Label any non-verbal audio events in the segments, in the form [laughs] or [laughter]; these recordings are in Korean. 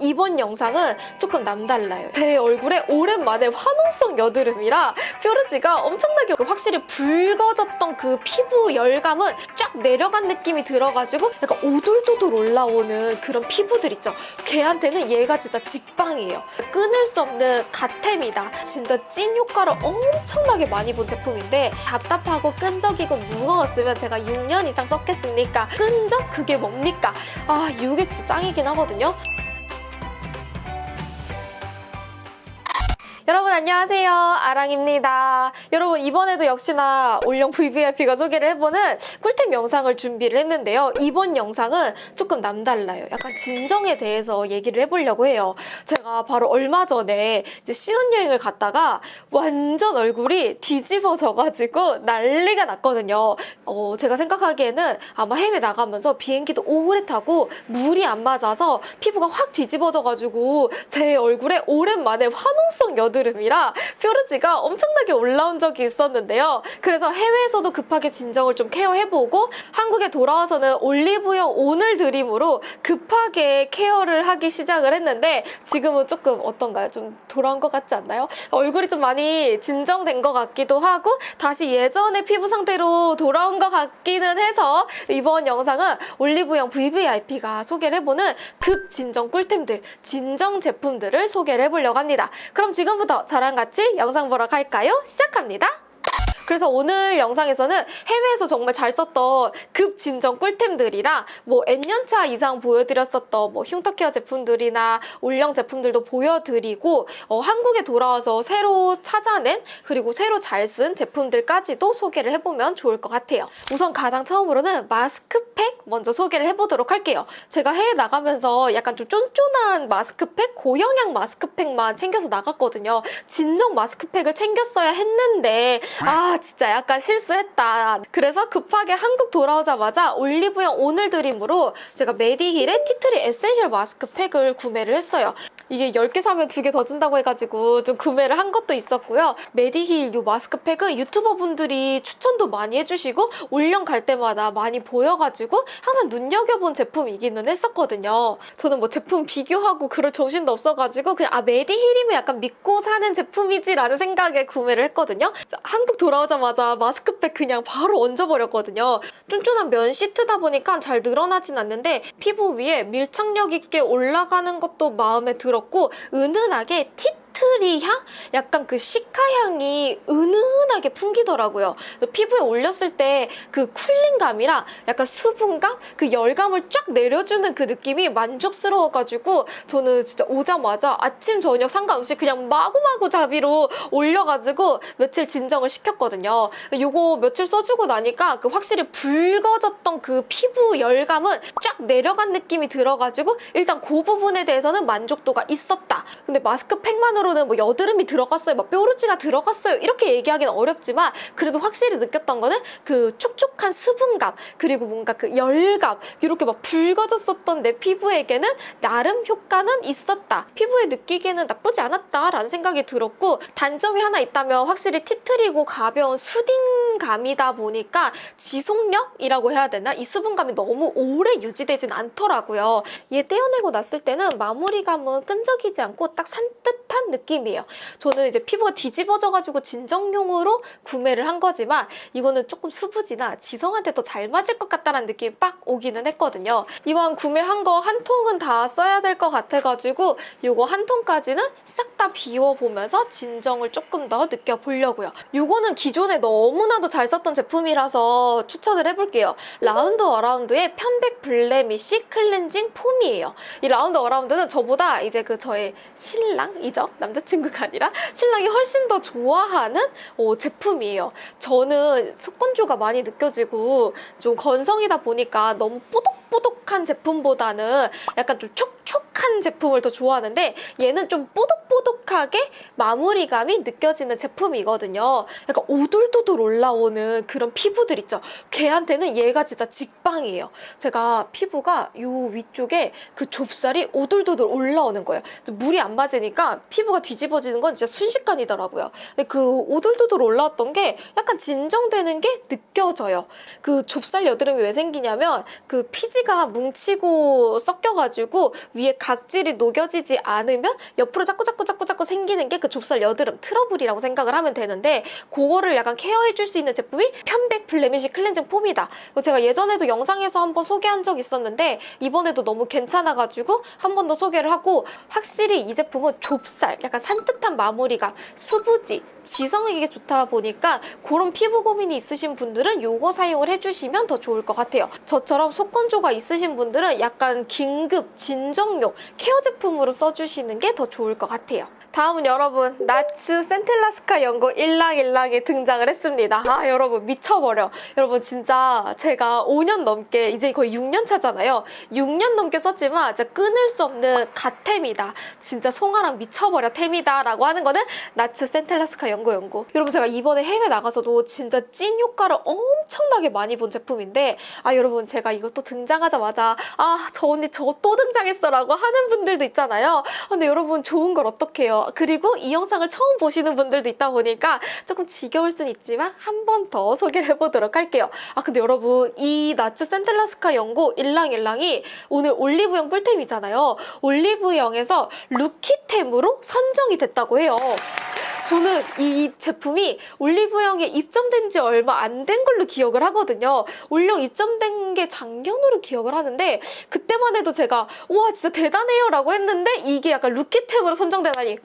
이번 영상은 조금 남달라요. 제 얼굴에 오랜만에 화농성 여드름이라 뾰루지가 엄청나게 확실히 붉어졌던 그 피부 열감은 쫙 내려간 느낌이 들어가지고 약간 오돌도돌 올라오는 그런 피부들 있죠. 걔한테는 얘가 진짜 직방이에요. 끊을 수 없는 갓템이다. 진짜 찐 효과를 엄청나게 많이 본 제품인데 답답하고 끈적이고 무거웠으면 제가 6년 이상 썼겠습니까? 끈적? 그게 뭡니까? 아 이게 진짜 짱이긴 하거든요. 여러분 안녕하세요. 아랑입니다. 여러분 이번에도 역시나 올영 VVIP가 소개를 해보는 꿀템 영상을 준비를 했는데요. 이번 영상은 조금 남달라요. 약간 진정에 대해서 얘기를 해보려고 해요. 제가 바로 얼마 전에 이제 신혼여행을 갔다가 완전 얼굴이 뒤집어져가지고 난리가 났거든요. 어, 제가 생각하기에는 아마 해외 나가면서 비행기도 오래 타고 물이 안 맞아서 피부가 확 뒤집어져가지고 제 얼굴에 오랜만에 화농성 여드 여드름이라 뾰루지가 엄청나게 올라온 적이 있었는데요. 그래서 해외에서도 급하게 진정을 좀 케어해보고 한국에 돌아와서는 올리브영 오늘 드림으로 급하게 케어를 하기 시작을 했는데 지금은 조금 어떤가요? 좀 돌아온 것 같지 않나요? 얼굴이 좀 많이 진정된 것 같기도 하고 다시 예전의 피부 상태로 돌아온 것 같기는 해서 이번 영상은 올리브영 VVIP가 소개를 해보는 급진정 꿀템들, 진정 제품들을 소개를 해보려고 합니다. 그럼 지금부터 지금부터 저랑 같이 영상 보러 갈까요? 시작합니다. 그래서 오늘 영상에서는 해외에서 정말 잘 썼던 급 진정 꿀템들이랑 뭐 N년차 이상 보여드렸었던 뭐 흉터케어 제품들이나 올영 제품들도 보여드리고 어, 한국에 돌아와서 새로 찾아낸 그리고 새로 잘 쓴 제품들까지도 소개를 해보면 좋을 것 같아요. 우선 가장 처음으로는 마스크팩 먼저 소개를 해보도록 할게요. 제가 해외 나가면서 약간 좀 쫀쫀한 마스크팩, 고영양 마스크팩만 챙겨서 나갔거든요. 진정 마스크팩을 챙겼어야 했는데 아 진짜 약간 실수했다. 그래서 급하게 한국 돌아오자마자 올리브영 오늘 드림으로 제가 메디힐의 tea tree essential 마스크팩을 구매를 했어요. 이게 10개 사면 2개 더 준다고 해가지고 좀 구매를 한 것도 있었고요. 메디힐 이 마스크팩은 유튜버 분들이 추천도 많이 해주시고 올영 갈 때마다 많이 보여가지고 항상 눈여겨본 제품이기는 했었거든요. 저는 뭐 제품 비교하고 그럴 정신도 없어가지고 그냥 아 메디힐이면 약간 믿고 사는 제품이지 라는 생각에 구매를 했거든요. 한국 돌아오자마자 마스크팩 그냥 바로 얹어버렸거든요. 쫀쫀한 면 시트다 보니까 잘 늘어나진 않는데 피부 위에 밀착력 있게 올라가는 것도 마음에 들어 들었고 은은하게 tea tree 향? 약간 그 cica 향이 은은하게 풍기더라고요. 피부에 올렸을 때 그 cooling감이랑 약간 수분감? 그 열감을 쫙 내려주는 그 느낌이 만족스러워가지고 저는 진짜 오자마자 아침, 저녁 상관없이 그냥 마구마구 자비로 올려가지고 며칠 진정을 시켰거든요. 요거 며칠 써주고 나니까 그 확실히 붉어졌던 그 피부 열감은 쫙 내려간 느낌이 들어가지고 일단 그 부분에 대해서는 만족도가 있었다. 근데 마스크팩만으로 한마로는 뭐 여드름이 들어갔어요, 막 뾰루지가 들어갔어요 이렇게 얘기하기는 어렵지만 그래도 확실히 느꼈던 거는 그 촉촉한 수분감 그리고 뭔가 그 열감 이렇게 막 붉어졌었던 내 피부에게는 나름 효과는 있었다. 피부에 느끼기에는 나쁘지 않았다라는 생각이 들었고 단점이 하나 있다면 확실히 티트리고 가벼운 수딩 감이다 보니까 지속력이라고 해야 되나? 이 수분감이 너무 오래 유지되진 않더라고요. 얘 떼어내고 났을 때는 마무리감은 끈적이지 않고 딱 산뜻한 느낌 느낌이에요. 저는 이제 피부가 뒤집어져가지고 진정용으로 구매를 한 거지만 이거는 조금 수부지나 지성한테 더 잘 맞을 것 같다는 느낌이 빡 오기는 했거든요. 이왕 구매한 거 한 통은 다 써야 될 것 같아가지고 이거 한 통까지는 싹 다 비워보면서 진정을 조금 더 느껴보려고요. 이거는 기존에 너무나도 잘 썼던 제품이라서 추천을 해볼게요. 라운드 어라운드의 편백 blemish cleansing foam이에요. 이 라운드 어라운드는 저보다 이제 그 저의 신랑이죠. 남자친구가 아니라 신랑이 훨씬 더 좋아하는 어, 제품이에요. 저는 속건조가 많이 느껴지고 좀 건성이다 보니까 너무 뽀독뽀독한 제품보다는 약간 좀 촉촉 한 제품을 더 좋아하는데 얘는 좀 뽀독뽀독하게 마무리감이 느껴지는 제품이거든요. 약간 오돌도돌 올라오는 그런 피부들 있죠. 걔한테는 얘가 진짜 직방이에요. 제가 피부가 요 위쪽에 그 좁쌀이 오돌도돌 올라오는 거예요. 물이 안 맞으니까 피부가 뒤집어지는 건 진짜 순식간이더라고요. 근데 그 오돌도돌 올라왔던 게 약간 진정되는 게 느껴져요. 그 좁쌀 여드름이 왜 생기냐면 그 피지 각지가 뭉치고 섞여가지고 위에 각질이 녹여지지 않으면 옆으로 자꾸 자꾸 자꾸 자꾸 생기는 게 그 좁쌀 여드름 트러블이라고 생각을 하면 되는데 그거를 약간 케어해줄 수 있는 제품이 편백 블레미시 클렌징 폼이다. 제가 예전에도 영상에서 한번 소개한 적 있었는데 이번에도 너무 괜찮아가지고 한 번 더 소개를 하고 확실히 이 제품은 좁쌀 약간 산뜻한 마무리감 수부지 지성에게 좋다 보니까 그런 피부 고민이 있으신 분들은 이거 사용을 해주시면 더 좋을 것 같아요. 저처럼 속건조가 있으신 분들은 약간 긴급 진정용 케어 제품으로 써주시는 게 더 좋을 것 같아요. 다음은 여러분 나츠 센텔라스카 연고 일랑일랑이 등장을 했습니다. 아 여러분 미쳐버려. 여러분 진짜 제가 5년 넘게 이제 거의 6년 차잖아요. 6년 넘게 썼지만 진짜 끊을 수 없는 갓템이다. 진짜 송아랑 미쳐버려 템이다 라고 하는 거는 나츠 센텔라스카 연고 연고. 여러분 제가 이번에 해외 나가서도 진짜 찐 효과를 엄청나게 많이 본 제품인데 아 여러분 제가 이것도 등장하자마자 아 저 언니 저거 또 등장했어 라고 하는 분들도 있잖아요. 아, 근데 여러분 좋은 걸 어떡해요. 그리고 이 영상을 처음 보시는 분들도 있다 보니까 조금 지겨울 순 있지만 한 번 더 소개를 해보도록 할게요. 아 근데 여러분 이 나츠 센텔라스카 연고 일랑일랑이 오늘 올리브영 꿀템이잖아요. 올리브영에서 루키템으로 선정이 됐다고 해요. 저는 이 제품이 올리브영에 입점된 지 얼마 안 된 걸로 기억을 하거든요. 올영 입점된 게 작년으로 기억을 하는데 그때만 해도 제가 와 진짜 대단해요 라고 했는데 이게 약간 루키템으로 선정되다니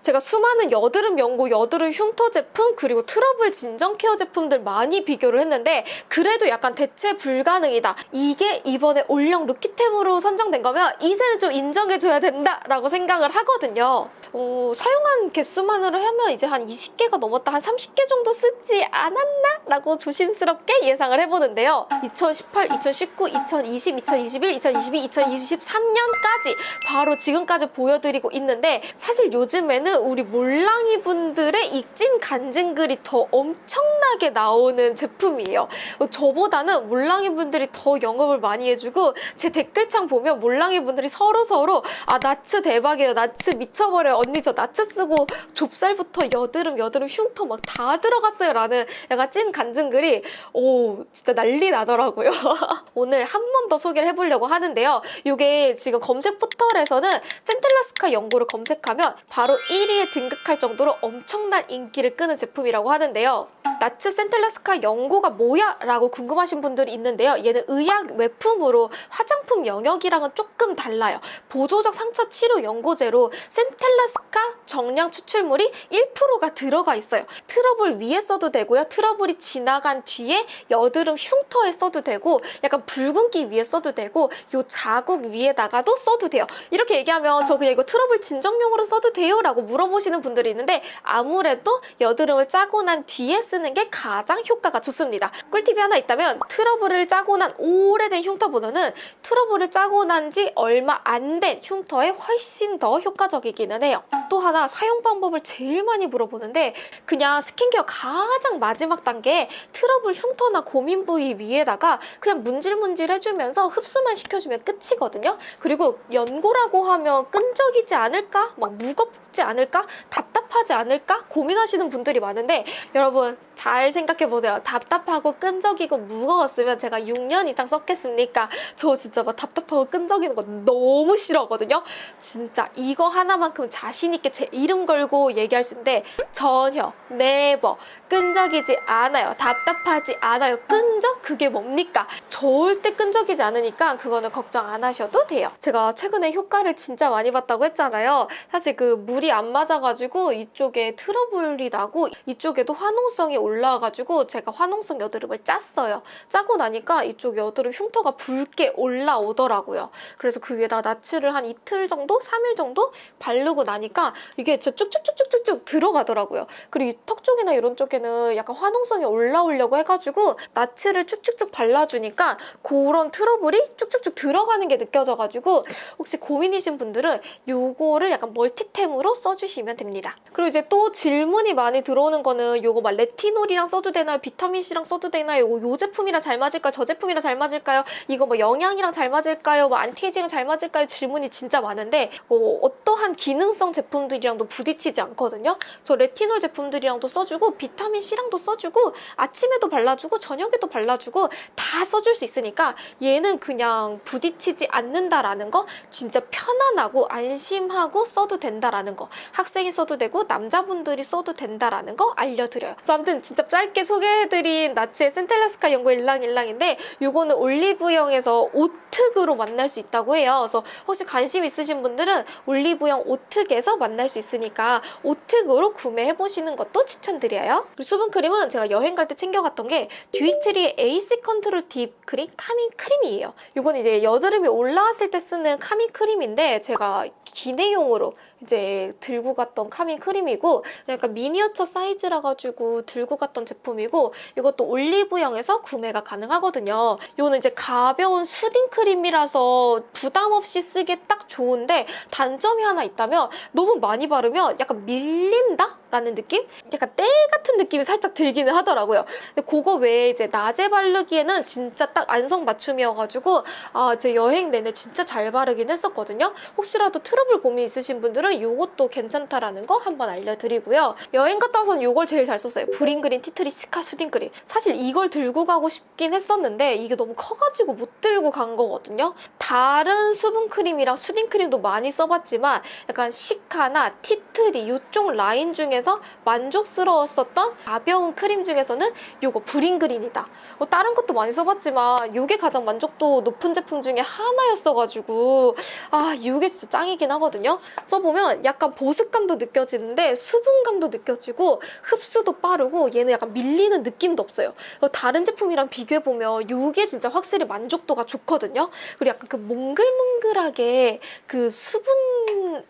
제가 수많은 여드름 연고, 여드름 흉터 제품, 그리고 트러블 진정 care 제품들 많이 비교를 했는데 그래도 약간 대체 불가능이다. 이게 이번에 올영 rookie템으로 선정된 거면 이제는 좀 인정해줘야 된다라고 생각을 하거든요. 어, 사용한 개수만으로 하면 이제 한 20개가 넘었다, 한 30개 정도 쓰지 않았나? 라고 조심스럽게 예상을 해보는데요. 2018, 2019, 2020, 2021, 2022, 2023년까지 바로 지금까지 보여드리고 있는데 사실 요즘에 요즘에는 우리 몰랑이 분들의 익진 간증글이 더 엄청나게 나오는 제품이에요. 저보다는 몰랑이 분들이 더 영업을 많이 해주고 제 댓글창 보면 몰랑이 분들이 서로 서로 아 나츠 대박이에요. 나츠 미쳐버려요. 언니 저 나츠 쓰고 좁쌀부터 여드름 여드름 흉터 막 다 들어갔어요. 라는 약간 찐 간증글이 오 진짜 난리 나더라고요. [laughs] 오늘 한 번 더 소개를 해보려고 하는데요. 이게 지금 검색 포털에서는 센텔라스카 연고를 검색하면 바로 1위에 등극할 정도로 엄청난 인기를 끄는 제품이라고 하는데요. 나츠 센텔라스카 연고가 뭐야? 라고 궁금하신 분들이 있는데요. 얘는 의약 외품으로 화장품 영역이랑은 조금 달라요. 보조적 상처 치료 연고제로 센텔라스카 정량 추출물이 1%가 들어가 있어요. 트러블 위에 써도 되고요. 트러블이 지나간 뒤에 여드름 흉터에 써도 되고 약간 붉은기 위에 써도 되고 요 자국 위에다가도 써도 돼요. 이렇게 얘기하면 저 그냥 이거 트러블 진정용으로 써도 돼요? 라고 물어보시는 분들이 있는데 아무래도 여드름을 짜고 난 뒤에 쓰는 게 가장 효과가 좋습니다. 꿀팁이 하나 있다면 트러블을 짜고 난 오래된 흉터보다는 트러블을 짜고 난 지 얼마 안 된 흉터에 훨씬 더 효과적이기는 해요. 또 하나 사용 방법을 제일 많이 물어보는데 그냥 스킨케어 가장 마지막 단계 트러블 흉터나 고민 부위 위에다가 그냥 문질문질 해주면서 흡수만 시켜주면 끝이거든요. 그리고 연고라고 하면 끈적이지 않을까? 막 무겁지 않을까? 답답하지 않을까? 고민하시는 분들이 많은데 여러분 잘 생각해보세요. 답답하고 끈적이고 무거웠으면 제가 6년 이상 썼겠습니까? 저 진짜 막 답답하고 끈적이는 거 너무 싫어하거든요. 진짜 이거 하나만큼 자신 있게 제 이름 걸고 얘기할 수 있는데 전혀 네버 끈적이지 않아요. 답답하지 않아요. 끈적? 그게 뭡니까? 절대 끈적이지 않으니까 그거는 걱정 안 하셔도 돼요. 제가 최근에 효과를 진짜 많이 봤다고 했잖아요. 사실 그 물이 안 맞아가지고 이쪽에 트러블이 나고 이쪽에도 화농성이 올라와가지고 제가 화농성 여드름을 짰어요. 짜고 나니까 이쪽 여드름 흉터가 붉게 올라오더라고요. 그래서 그 위에다 나츠를 한 이틀 정도? 3일 정도 바르고 나니까 이게 진짜 쭉쭉쭉쭉쭉 들어가더라고요. 그리고 이 턱 쪽이나 이런 쪽에는 약간 화농성이 올라오려고 해가지고 나츠를 쭉쭉쭉 발라주니까 그런 트러블이 쭉쭉쭉 들어가는 게 느껴져가지고 혹시 고민이신 분들은 요거를 약간 멀티템으로 써주시면 됩니다. 그리고 이제 또 질문이 많이 들어오는 거는 요거 막 레티놀 레티놀이랑 써도 되나요? 비타민C랑 써도 되나요? 요, 요 제품이랑 잘 맞을까요? 저 제품이랑 잘 맞을까요? 이거 뭐 영양이랑 잘 맞을까요? 뭐 안티에이징이랑 잘 맞을까요? 질문이 진짜 많은데 어, 어떠한 기능성 제품들이랑도 부딪히지 않거든요. 저 레티놀 제품들이랑도 써주고 비타민C랑도 써주고 아침에도 발라주고 저녁에도 발라주고 다 써줄 수 있으니까 얘는 그냥 부딪히지 않는다라는 거 진짜 편안하고 안심하고 써도 된다라는 거 학생이 써도 되고 남자분들이 써도 된다라는 거 알려드려요. 그래서 아무튼 진짜 짧게 소개해드린 나츠의 센텔라 스카 연고 일랑일랑인데 요거는 올리브영에서 오특으로 만날 수 있다고 해요. 그래서 혹시 관심 있으신 분들은 올리브영 오특에서 만날 수 있으니까 오특으로 구매해보시는 것도 추천드려요. 그리고 수분크림은 제가 여행 갈 때 챙겨갔던 게 듀이트리의 AC 컨트롤 딥 크림 카밍 크림이에요. 이건 이제 여드름이 올라왔을 때 쓰는 카밍 크림인데 제가 기내용으로 이제 들고 갔던 카밍 크림이고 약간 미니어처 사이즈라 가지고 들고 갔던 제품이고 이것도 올리브영에서 구매가 가능하거든요. 이거는 이제 가벼운 수딩 크림이라서 부담 없이 쓰기에 딱 좋은데 단점이 하나 있다면 너무 많이 바르면 약간 밀린다? 라는 느낌? 약간 때 같은 느낌이 살짝 들기는 하더라고요. 근데 그거 외에 이제 낮에 바르기에는 진짜 딱 안성 맞춤이어가지고 아, 제 여행 내내 진짜 잘 바르긴 했었거든요. 혹시라도 트러블 고민 있으신 분들은 이것도 괜찮다라는 거 한번 알려드리고요. 여행 갔다 와서는 이걸 제일 잘 썼어요. 브링그린 티트리 시카 수딩 크림. 사실 이걸 들고 가고 싶긴 했었는데 이게 너무 커가지고 못 들고 간 거거든요. 다른 수분 크림이랑 수딩 크림도 많이 써봤지만 약간 시카나 티트리 이쪽 라인 중에서 만족스러웠었던 가벼운 크림 중에서는 이거 브링그린이다. 뭐 다른 것도 많이 써봤지만 이게 가장 만족도 높은 제품 중에 하나였어가지고 아 이게 진짜 짱이긴 하거든요. 써보면 약간 보습감도 느껴지는데 수분감도 느껴지고 흡수도 빠르고 얘는 약간 밀리는 느낌도 없어요. 다른 제품이랑 비교해보면 이게 진짜 확실히 만족도가 좋거든요. 그리고 약간 그 몽글몽글하게 그 수분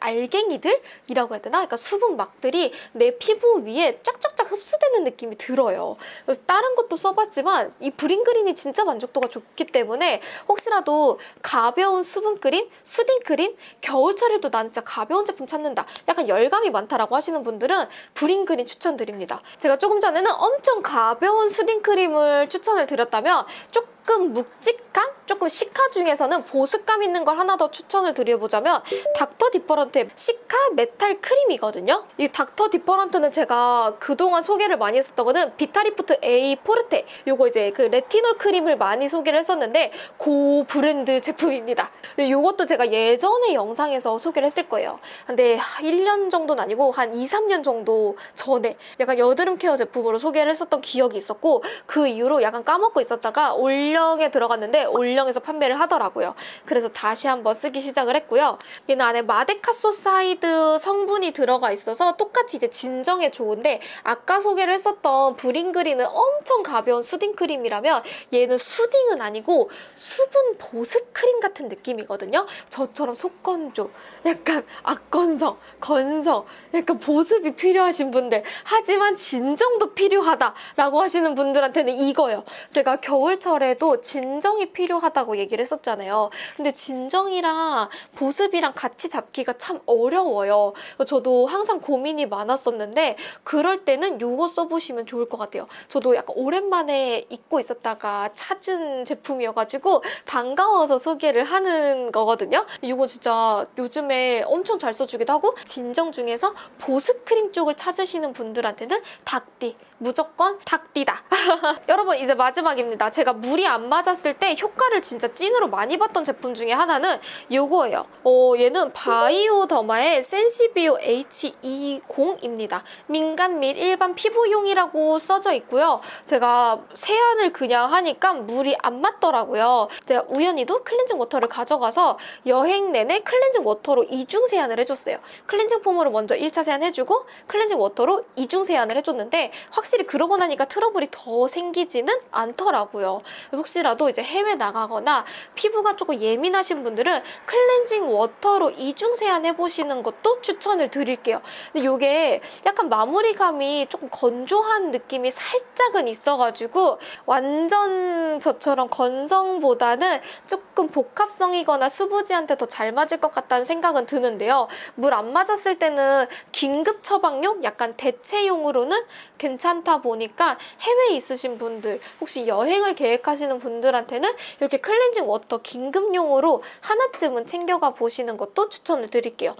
알갱이들이라고 해야 되나? 그러니까 수분막들이 내 피부 위에 쫙쫙쫙 흡수되는 느낌이 들어요. 그래서 다른 것도 써봤지만 이 브링그린이 진짜 만족도가 좋기 때문에 혹시라도 가벼운 수분크림, 수딩크림, 겨울철에도 나는 진짜 가벼운 제품 찾는다. 약간 열감이 많다라고 하시는 분들은 브링그린 추천드립니다. 제가 조금 전에는 엄청 가벼운 수딩크림을 추천을 드렸다면 조금 묵직한, 조금 시카 중에서는 보습감 있는 걸 하나 더 추천을 드려보자면 닥터 디퍼런트의 시카 메탈 크림이거든요. 이 닥터 디퍼런트는 제가 그동안 소개를 많이 했었던 거는 비타리프트 A 포르테 요거 이제 그 레티놀 크림을 많이 소개를 했었는데 그 브랜드 제품입니다. 요것도 제가 예전에 영상에서 소개를 했을 거예요. 근데 1년 정도는 아니고 한 2, 3년 정도 전에 약간 여드름 케어 제품으로 소개를 했었던 기억이 있었고 그 이후로 약간 까먹고 있었다가 올영에 들어갔는데 올영 에서 판매를 하더라고요. 그래서 다시 한번 쓰기 시작을 했고요. 얘는 안에 마데카소사이드 성분이 들어가 있어서 똑같이 이제 진정에 좋은데 아까 소개를 했었던 브링그린은 엄청 가벼운 수딩 크림이라면 얘는 수딩은 아니고 수분 보습 크림 같은 느낌이거든요. 저처럼 속건조, 약간 악건성, 건성, 약간 보습이 필요하신 분들 하지만 진정도 필요하다라고 하시는 분들한테는 이거요. 제가 겨울철에도 진정이 필요 하다고 얘기를 했었잖아요. 근데 진정이랑 보습이랑 같이 잡기가 참 어려워요. 저도 항상 고민이 많았었는데 그럴 때는 이거 써보시면 좋을 것 같아요. 저도 약간 오랜만에 잊고 있었다가 찾은 제품이어가지고 반가워서 소개를 하는 거거든요. 이거 진짜 요즘에 엄청 잘 써주기도 하고 진정 중에서 보습 크림 쪽을 찾으시는 분들한테는 닥디 무조건 닥디다. [laughs] 여러분 이제 마지막입니다. 제가 물이 안 맞았을 때 효과를 진짜 찐으로 많이 봤던 제품 중에 하나는 이거예요. 어, 얘는 바이오더마의 센시비오 H2O입니다. 민감 및 일반 피부용이라고 써져 있고요. 제가 세안을 그냥 하니까 물이 안 맞더라고요. 제가 우연히도 클렌징 워터를 가져가서 여행 내내 클렌징 워터로 이중 세안을 해줬어요. 클렌징 폼으로 먼저 1차 세안 해주고 클렌징 워터로 이중 세안을 해줬는데 확실히 그러고 나니까 트러블이 더 생기지는 않더라고요. 혹시라도 이제 해외 나가거나 피부가 조금 예민하신 분들은 클렌징 워터로 이중 세안 해보시는 것도 추천을 드릴게요. 근데 이게 약간 마무리감이 조금 건조한 느낌이 살짝은 있어가지고 완전 저처럼 건성보다는 조금 복합성이거나 수부지한테 더 잘 맞을 것 같다는 생각은 드는데요. 물 안 맞았을 때는 긴급 처방용, 약간 대체용으로는 괜찮다 보니까 해외에 있으신 분들, 혹시 여행을 계획하시는 분들한테는 이렇게 클렌징 워터 긴급용으로 하나쯤은 챙겨가 보시는 것도 추천을 드릴게요.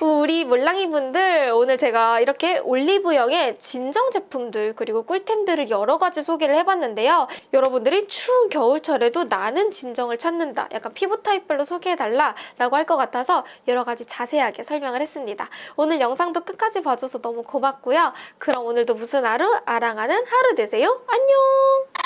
우리 몰랑이 분들 오늘 제가 이렇게 올리브영의 진정 제품들 그리고 꿀템들을 여러 가지 소개를 해봤는데요. 여러분들이 추운 겨울철에도 나는 진정을 찾는다. 약간 피부 타입별로 소개해달라 라고 할 것 같아서 여러 가지 자세하게 설명을 했습니다. 오늘 영상도 끝까지 봐줘서 너무 고맙고요. 그럼 오늘도 무슨 하루? 아랑하는 하루 되세요. 안녕!